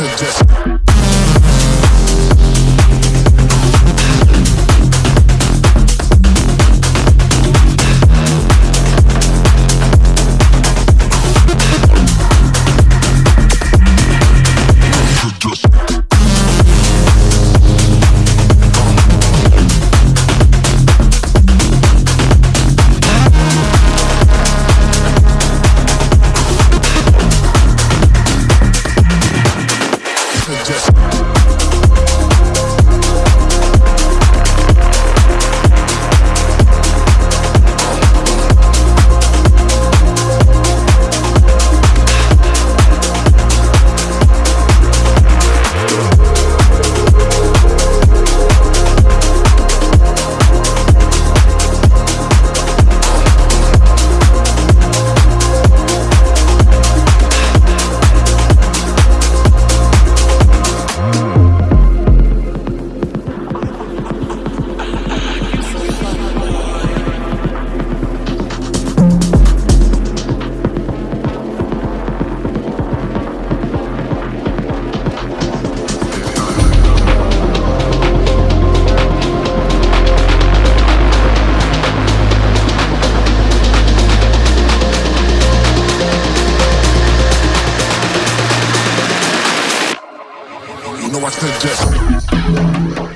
you you